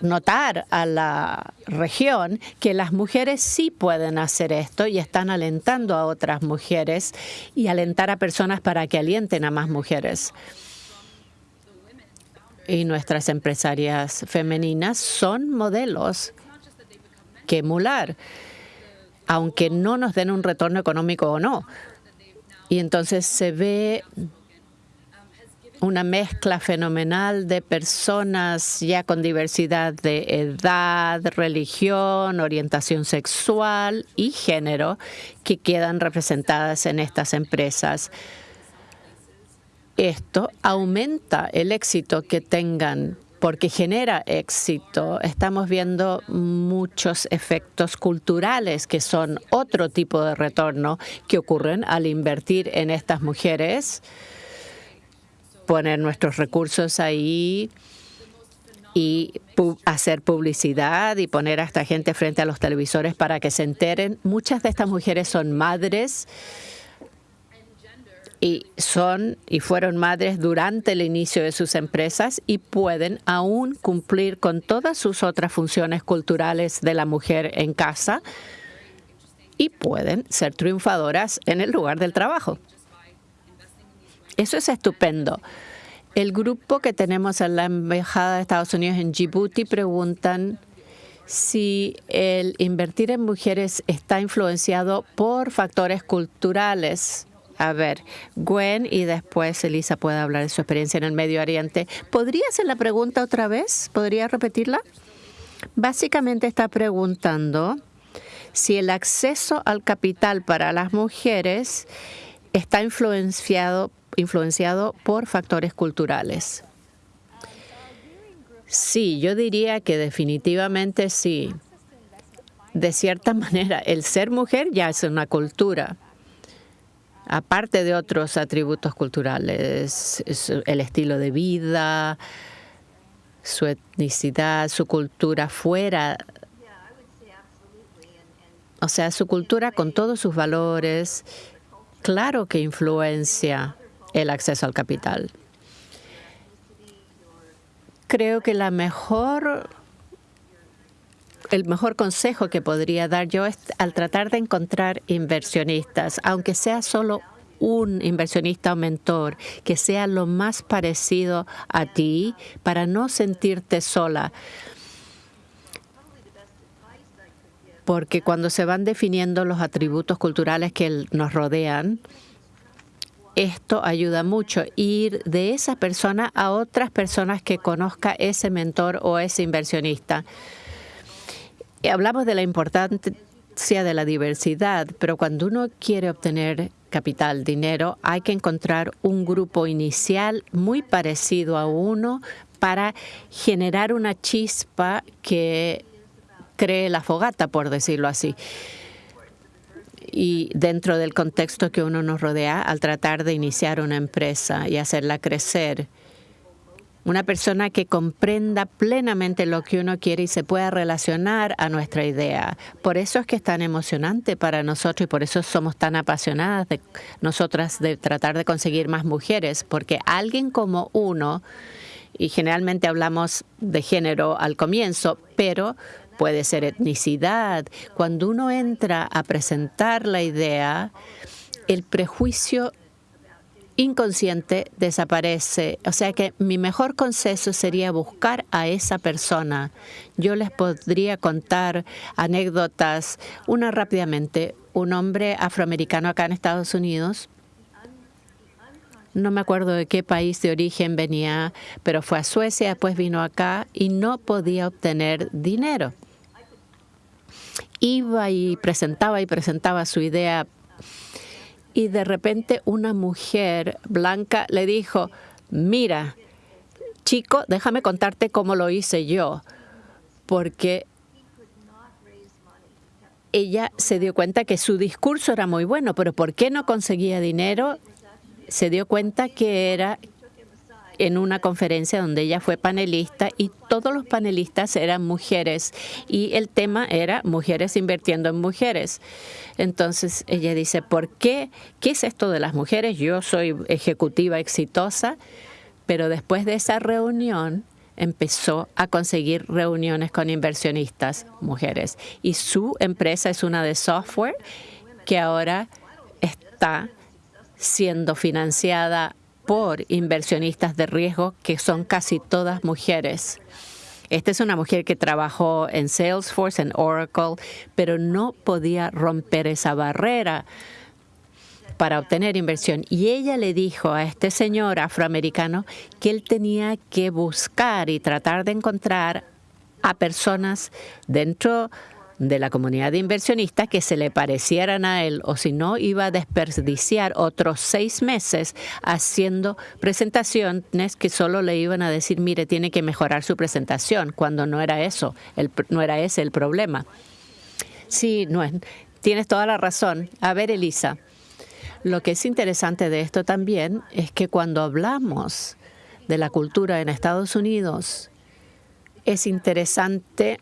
notar a la región que las mujeres sí pueden hacer esto y están alentando a otras mujeres y alentar a personas para que alienten a más mujeres y nuestras empresarias femeninas son modelos que emular, aunque no nos den un retorno económico o no. Y entonces se ve una mezcla fenomenal de personas ya con diversidad de edad, religión, orientación sexual y género que quedan representadas en estas empresas esto aumenta el éxito que tengan porque genera éxito. Estamos viendo muchos efectos culturales que son otro tipo de retorno que ocurren al invertir en estas mujeres, poner nuestros recursos ahí y hacer publicidad y poner a esta gente frente a los televisores para que se enteren. Muchas de estas mujeres son madres y son y fueron madres durante el inicio de sus empresas y pueden aún cumplir con todas sus otras funciones culturales de la mujer en casa y pueden ser triunfadoras en el lugar del trabajo. Eso es estupendo. El grupo que tenemos en la Embajada de Estados Unidos en Djibouti preguntan si el invertir en mujeres está influenciado por factores culturales a ver, Gwen y después Elisa puede hablar de su experiencia en el Medio Oriente. ¿Podría hacer la pregunta otra vez? ¿Podría repetirla? Básicamente está preguntando si el acceso al capital para las mujeres está influenciado, influenciado por factores culturales. Sí, yo diría que definitivamente sí. De cierta manera, el ser mujer ya es una cultura aparte de otros atributos culturales, el estilo de vida, su etnicidad, su cultura fuera, o sea, su cultura con todos sus valores, claro que influencia el acceso al capital. Creo que la mejor el mejor consejo que podría dar yo es al tratar de encontrar inversionistas, aunque sea solo un inversionista o mentor que sea lo más parecido a ti para no sentirte sola. Porque cuando se van definiendo los atributos culturales que nos rodean, esto ayuda mucho, ir de esa persona a otras personas que conozca ese mentor o ese inversionista hablamos de la importancia de la diversidad, pero cuando uno quiere obtener capital, dinero, hay que encontrar un grupo inicial muy parecido a uno para generar una chispa que cree la fogata, por decirlo así. Y dentro del contexto que uno nos rodea, al tratar de iniciar una empresa y hacerla crecer, una persona que comprenda plenamente lo que uno quiere y se pueda relacionar a nuestra idea. Por eso es que es tan emocionante para nosotros y por eso somos tan apasionadas de nosotras de tratar de conseguir más mujeres, porque alguien como uno, y generalmente hablamos de género al comienzo, pero puede ser etnicidad. Cuando uno entra a presentar la idea, el prejuicio inconsciente desaparece. O sea que mi mejor consejo sería buscar a esa persona. Yo les podría contar anécdotas. Una rápidamente. Un hombre afroamericano acá en Estados Unidos. No me acuerdo de qué país de origen venía, pero fue a Suecia, después vino acá y no podía obtener dinero. Iba y presentaba y presentaba su idea y de repente una mujer blanca le dijo, mira, chico, déjame contarte cómo lo hice yo, porque ella se dio cuenta que su discurso era muy bueno, pero ¿por qué no conseguía dinero? Se dio cuenta que era en una conferencia donde ella fue panelista y todos los panelistas eran mujeres y el tema era mujeres invirtiendo en mujeres. Entonces ella dice, ¿por qué? ¿Qué es esto de las mujeres? Yo soy ejecutiva exitosa, pero después de esa reunión empezó a conseguir reuniones con inversionistas mujeres y su empresa es una de software que ahora está siendo financiada por inversionistas de riesgo, que son casi todas mujeres. Esta es una mujer que trabajó en Salesforce, en Oracle, pero no podía romper esa barrera para obtener inversión. Y ella le dijo a este señor afroamericano que él tenía que buscar y tratar de encontrar a personas dentro de la comunidad de inversionistas que se le parecieran a él o si no iba a desperdiciar otros seis meses haciendo presentaciones que solo le iban a decir, mire, tiene que mejorar su presentación, cuando no era eso, no era ese el problema. Sí, no, tienes toda la razón. A ver, Elisa, lo que es interesante de esto también es que cuando hablamos de la cultura en Estados Unidos, es interesante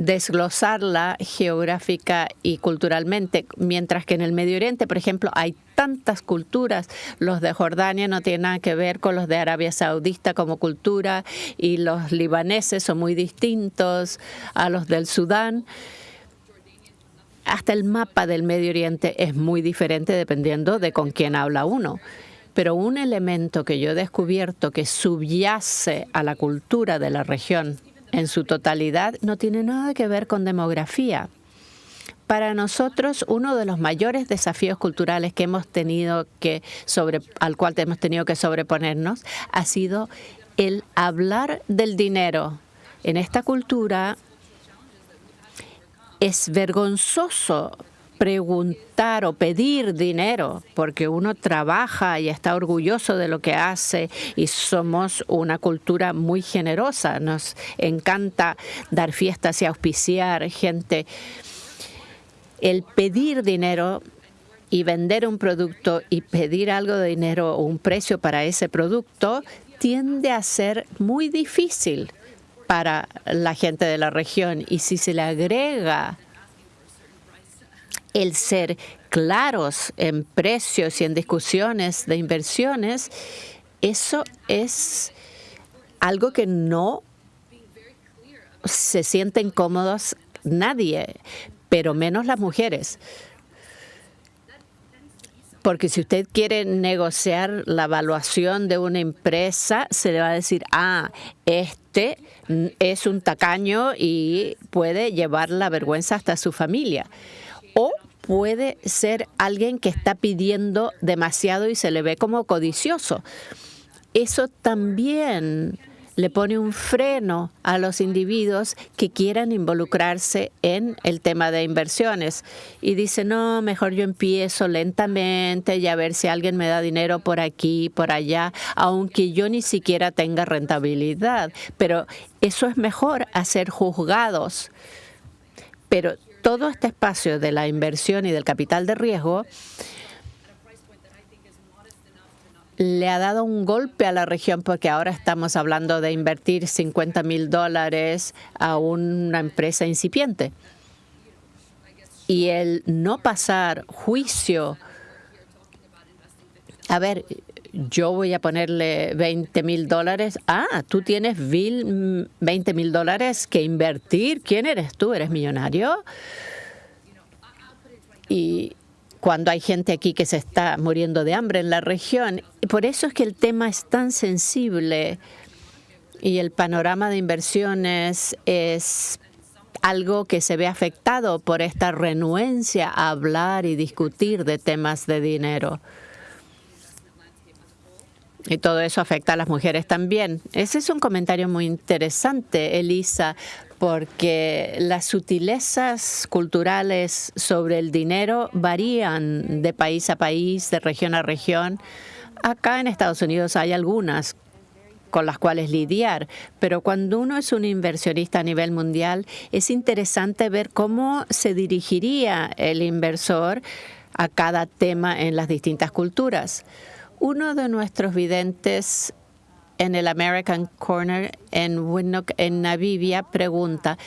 desglosarla geográfica y culturalmente, mientras que en el Medio Oriente, por ejemplo, hay tantas culturas. Los de Jordania no tienen nada que ver con los de Arabia Saudita como cultura y los libaneses son muy distintos a los del Sudán. Hasta el mapa del Medio Oriente es muy diferente dependiendo de con quién habla uno. Pero un elemento que yo he descubierto que subyace a la cultura de la región en su totalidad no tiene nada que ver con demografía. Para nosotros, uno de los mayores desafíos culturales que hemos tenido que sobre, al cual hemos tenido que sobreponernos ha sido el hablar del dinero. En esta cultura es vergonzoso preguntar o pedir dinero, porque uno trabaja y está orgulloso de lo que hace y somos una cultura muy generosa. Nos encanta dar fiestas y auspiciar gente. El pedir dinero y vender un producto y pedir algo de dinero o un precio para ese producto tiende a ser muy difícil para la gente de la región. Y si se le agrega el ser claros en precios y en discusiones de inversiones, eso es algo que no se sienten cómodos nadie, pero menos las mujeres. Porque si usted quiere negociar la evaluación de una empresa, se le va a decir, ah, este es un tacaño y puede llevar la vergüenza hasta su familia o puede ser alguien que está pidiendo demasiado y se le ve como codicioso. Eso también le pone un freno a los individuos que quieran involucrarse en el tema de inversiones. Y dice, no, mejor yo empiezo lentamente y a ver si alguien me da dinero por aquí, por allá, aunque yo ni siquiera tenga rentabilidad. Pero eso es mejor a ser juzgados. Pero todo este espacio de la inversión y del capital de riesgo le ha dado un golpe a la región porque ahora estamos hablando de invertir 50 mil dólares a una empresa incipiente. Y el no pasar juicio, a ver, yo voy a ponerle 20 mil dólares. Ah, tú tienes 20 mil dólares que invertir. ¿Quién eres tú? ¿Eres millonario? Y cuando hay gente aquí que se está muriendo de hambre en la región. Y por eso es que el tema es tan sensible y el panorama de inversiones es algo que se ve afectado por esta renuencia a hablar y discutir de temas de dinero. Y todo eso afecta a las mujeres también. Ese es un comentario muy interesante, Elisa, porque las sutilezas culturales sobre el dinero varían de país a país, de región a región. Acá en Estados Unidos hay algunas con las cuales lidiar, pero cuando uno es un inversionista a nivel mundial, es interesante ver cómo se dirigiría el inversor a cada tema en las distintas culturas. Uno de nuestros videntes en el American Corner en Windhoek, en Namibia, pregunta,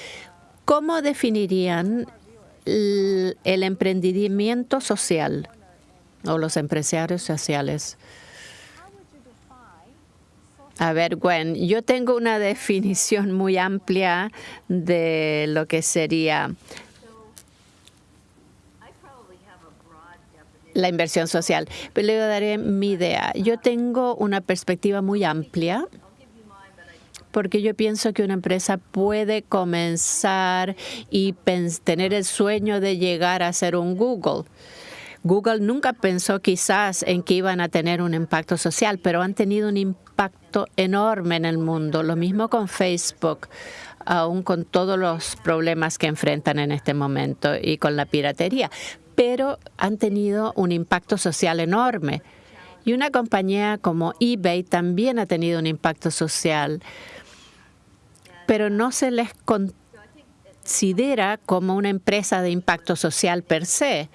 ¿cómo definirían el, emprendimiento social o los empresarios sociales? A ver, Gwen, yo tengo una definición muy amplia de lo que sería la inversión social. Pero le daré mi idea. Yo tengo una perspectiva muy amplia porque yo pienso que una empresa puede comenzar y tener el sueño de llegar a ser un Google. Google nunca pensó quizás en que iban a tener un impacto social, pero han tenido un impacto enorme en el mundo. Lo mismo con Facebook, aún con todos los problemas que enfrentan en este momento y con la piratería pero han tenido un impacto social enorme. Y una compañía como eBay también ha tenido un impacto social, pero no se les considera como una empresa de impacto social per se.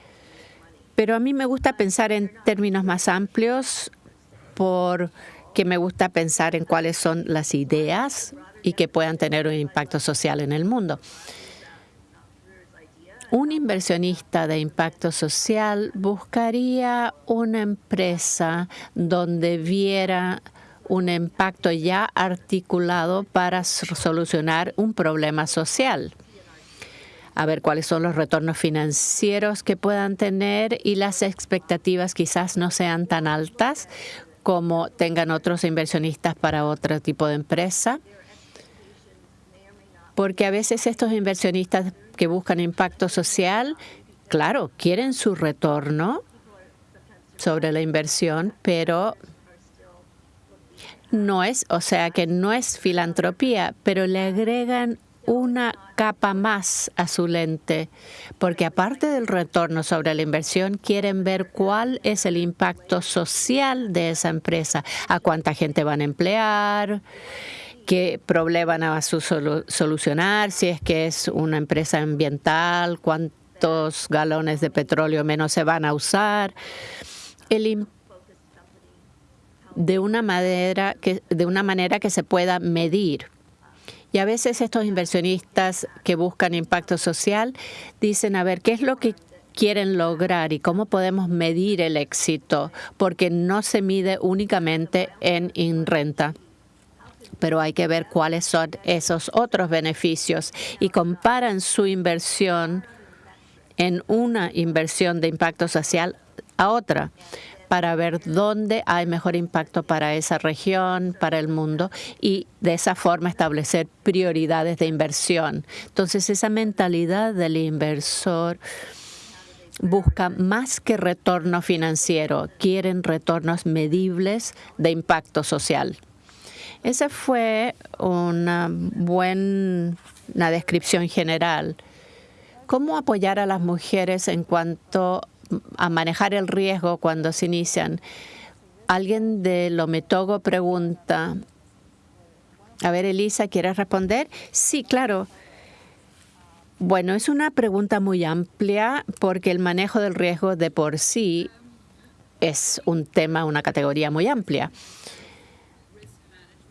Pero a mí me gusta pensar en términos más amplios porque me gusta pensar en cuáles son las ideas y que puedan tener un impacto social en el mundo. Un inversionista de impacto social buscaría una empresa donde viera un impacto ya articulado para solucionar un problema social. A ver cuáles son los retornos financieros que puedan tener y las expectativas quizás no sean tan altas como tengan otros inversionistas para otro tipo de empresa. Porque a veces estos inversionistas que buscan impacto social, claro, quieren su retorno sobre la inversión, pero no es, o sea que no es filantropía, pero le agregan una capa más a su lente, porque aparte del retorno sobre la inversión, quieren ver cuál es el impacto social de esa empresa, a cuánta gente van a emplear, qué problema van a solucionar, si es que es una empresa ambiental, cuántos galones de petróleo menos se van a usar. de una manera que de una manera que se pueda medir. Y a veces estos inversionistas que buscan impacto social dicen, a ver, ¿qué es lo que quieren lograr y cómo podemos medir el éxito? Porque no se mide únicamente en renta pero hay que ver cuáles son esos otros beneficios y comparan su inversión en una inversión de impacto social a otra para ver dónde hay mejor impacto para esa región, para el mundo, y de esa forma establecer prioridades de inversión. Entonces, esa mentalidad del inversor busca más que retorno financiero, quieren retornos medibles de impacto social. Esa fue una buena descripción general. ¿Cómo apoyar a las mujeres en cuanto a manejar el riesgo cuando se inician? Alguien de Lometogo pregunta. A ver, Elisa, ¿quieres responder? Sí, claro. Bueno, es una pregunta muy amplia porque el manejo del riesgo de por sí es un tema, una categoría muy amplia.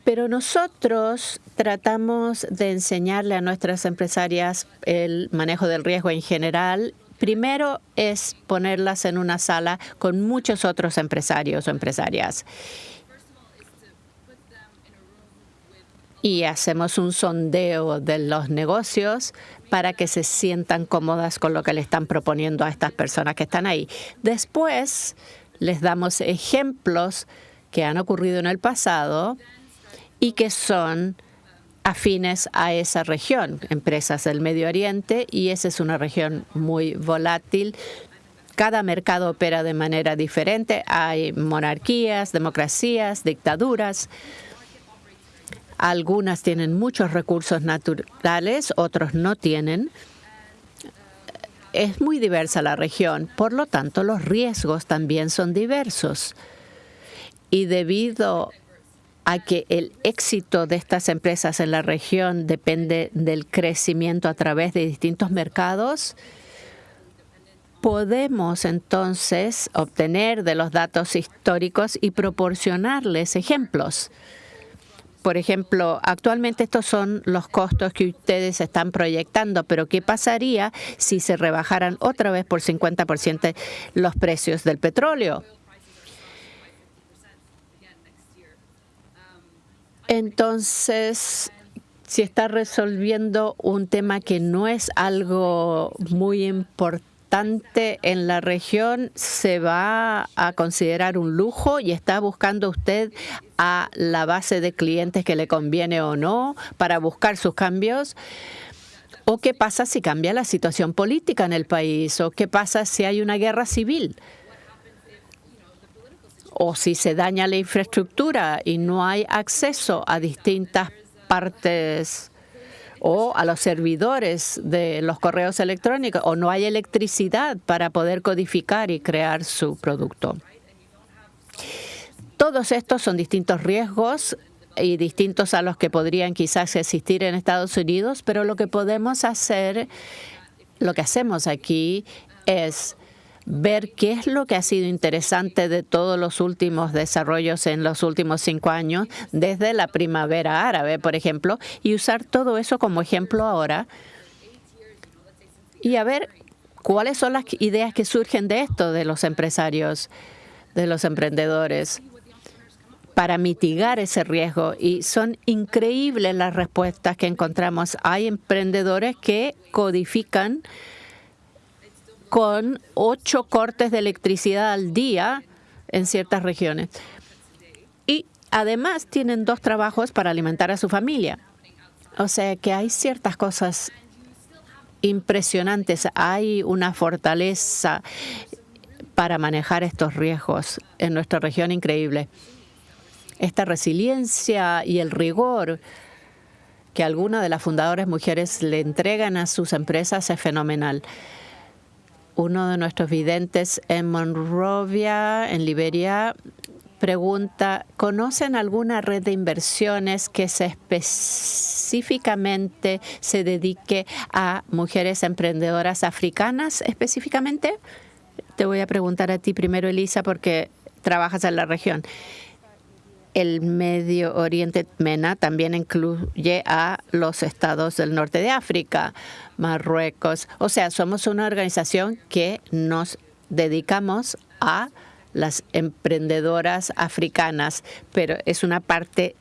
Pero nosotros tratamos de enseñarle a nuestras empresarias el manejo del riesgo en general. Primero es ponerlas en una sala con muchos otros empresarios o empresarias. Y hacemos un sondeo de los negocios para que se sientan cómodas con lo que le están proponiendo a estas personas que están ahí. Después les damos ejemplos que han ocurrido en el pasado y que son afines a esa región, empresas del Medio Oriente, y esa es una región muy volátil. Cada mercado opera de manera diferente. Hay monarquías, democracias, dictaduras. Algunas tienen muchos recursos naturales, otros no tienen. Es muy diversa la región, por lo tanto los riesgos también son diversos. Y debido que el éxito de estas empresas en la región depende del crecimiento a través de distintos mercados, podemos entonces obtener de los datos históricos y proporcionarles ejemplos. Por ejemplo, actualmente estos son los costos que ustedes están proyectando, pero ¿qué pasaría si se rebajaran otra vez por 50% los precios del petróleo? Entonces, si está resolviendo un tema que no es algo muy importante en la región, se va a considerar un lujo y está buscando usted a la base de clientes que le conviene o no para buscar sus cambios. ¿O qué pasa si cambia la situación política en el país? ¿O qué pasa si hay una guerra civil? O si se daña la infraestructura y no hay acceso a distintas partes o a los servidores de los correos electrónicos o no hay electricidad para poder codificar y crear su producto. Todos estos son distintos riesgos y distintos a los que podrían quizás existir en Estados Unidos, pero lo que podemos hacer, lo que hacemos aquí es ver qué es lo que ha sido interesante de todos los últimos desarrollos en los últimos cinco años, desde la primavera árabe, por ejemplo, y usar todo eso como ejemplo ahora y a ver cuáles son las ideas que surgen de esto de los empresarios, de los emprendedores para mitigar ese riesgo. Y son increíbles las respuestas que encontramos. Hay emprendedores que codifican con ocho cortes de electricidad al día en ciertas regiones. Y además tienen dos trabajos para alimentar a su familia. O sea que hay ciertas cosas impresionantes. Hay una fortaleza para manejar estos riesgos en nuestra región increíble. Esta resiliencia y el rigor que algunas de las fundadoras mujeres le entregan a sus empresas es fenomenal uno de nuestros videntes en Monrovia, en Liberia, pregunta, ¿conocen alguna red de inversiones que se específicamente se dedique a mujeres emprendedoras africanas específicamente? Te voy a preguntar a ti primero, Elisa, porque trabajas en la región el Medio Oriente MENA también incluye a los estados del norte de África, Marruecos. O sea, somos una organización que nos dedicamos a las emprendedoras africanas, pero es una parte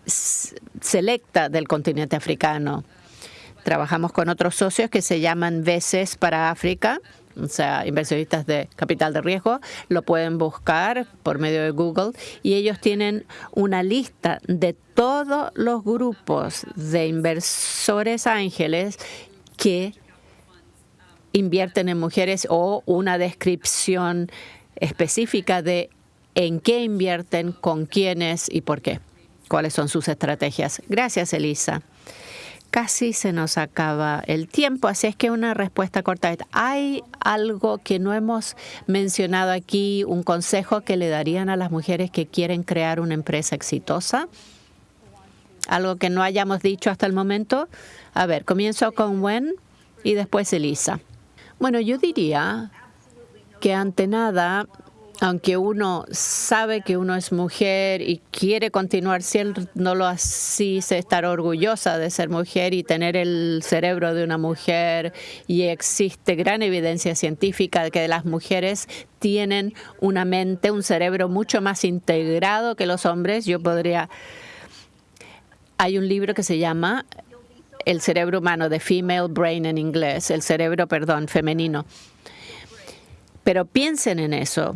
selecta del continente africano. Trabajamos con otros socios que se llaman VECES para África, o sea, inversionistas de capital de riesgo, lo pueden buscar por medio de Google y ellos tienen una lista de todos los grupos de inversores ángeles que invierten en mujeres o una descripción específica de en qué invierten, con quiénes y por qué. cuáles son sus estrategias. Gracias, Elisa. Casi se nos acaba el tiempo, así es que una respuesta corta. ¿Hay algo que no hemos mencionado aquí, un consejo que le darían a las mujeres que quieren crear una empresa exitosa? ¿Algo que no hayamos dicho hasta el momento? A ver, comienzo con Wen y después Elisa. Bueno, yo diría que ante nada aunque uno sabe que uno es mujer y quiere continuar siendo así, estar orgullosa de ser mujer y tener el cerebro de una mujer, y existe gran evidencia científica de que las mujeres tienen una mente, un cerebro mucho más integrado que los hombres. Yo podría... Hay un libro que se llama El cerebro humano, de Female Brain en inglés, el cerebro, perdón, femenino. Pero piensen en eso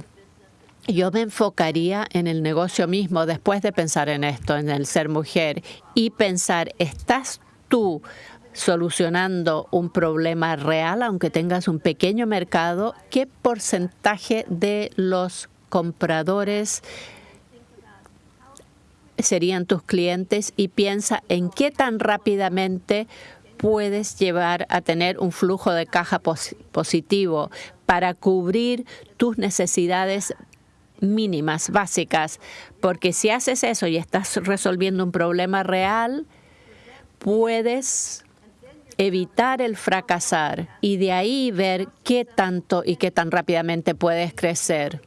yo me enfocaría en el negocio mismo después de pensar en esto, en el ser mujer, y pensar, ¿estás tú solucionando un problema real, aunque tengas un pequeño mercado? ¿Qué porcentaje de los compradores serían tus clientes? Y piensa en qué tan rápidamente puedes llevar a tener un flujo de caja positivo para cubrir tus necesidades mínimas, básicas, porque si haces eso y estás resolviendo un problema real, puedes evitar el fracasar y de ahí ver qué tanto y qué tan rápidamente puedes crecer.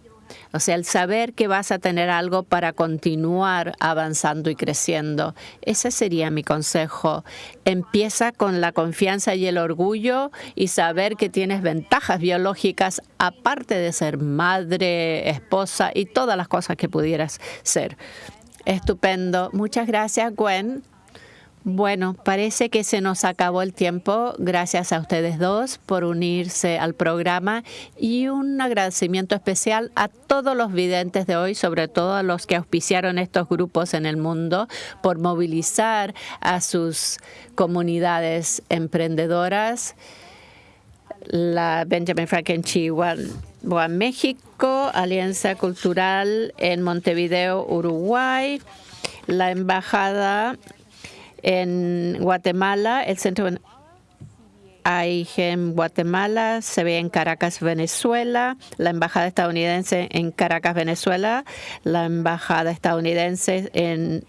O sea, el saber que vas a tener algo para continuar avanzando y creciendo. Ese sería mi consejo. Empieza con la confianza y el orgullo y saber que tienes ventajas biológicas aparte de ser madre, esposa y todas las cosas que pudieras ser. Estupendo. Muchas gracias, Gwen. Bueno, parece que se nos acabó el tiempo. Gracias a ustedes dos por unirse al programa y un agradecimiento especial a todos los videntes de hoy, sobre todo a los que auspiciaron estos grupos en el mundo, por movilizar a sus comunidades emprendedoras. La Benjamin Franklin Chihuahua, México, Alianza Cultural en Montevideo, Uruguay, la Embajada en Guatemala, el centro en Guatemala, se ve en Caracas, Venezuela, la embajada estadounidense en Caracas, Venezuela, la embajada estadounidense en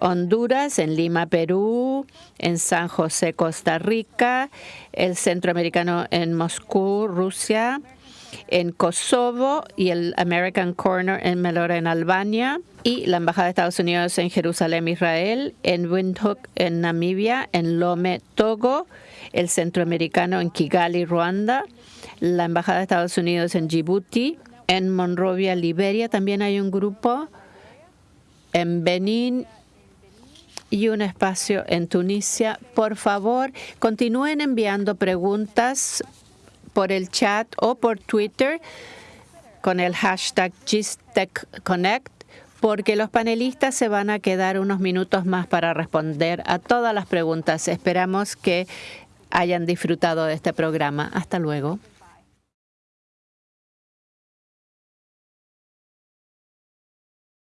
Honduras, en Lima, Perú, en San José, Costa Rica, el centroamericano en Moscú, Rusia, en Kosovo y el American Corner en Melora, en Albania, y la Embajada de Estados Unidos en Jerusalén, Israel, en Windhoek, en Namibia, en Lome, Togo, el Centroamericano en Kigali, Ruanda, la Embajada de Estados Unidos en Djibouti, en Monrovia, Liberia, también hay un grupo, en Benín y un espacio en Tunisia. Por favor, continúen enviando preguntas por el chat o por Twitter con el hashtag GISTECHConnect porque los panelistas se van a quedar unos minutos más para responder a todas las preguntas. Esperamos que hayan disfrutado de este programa. Hasta luego.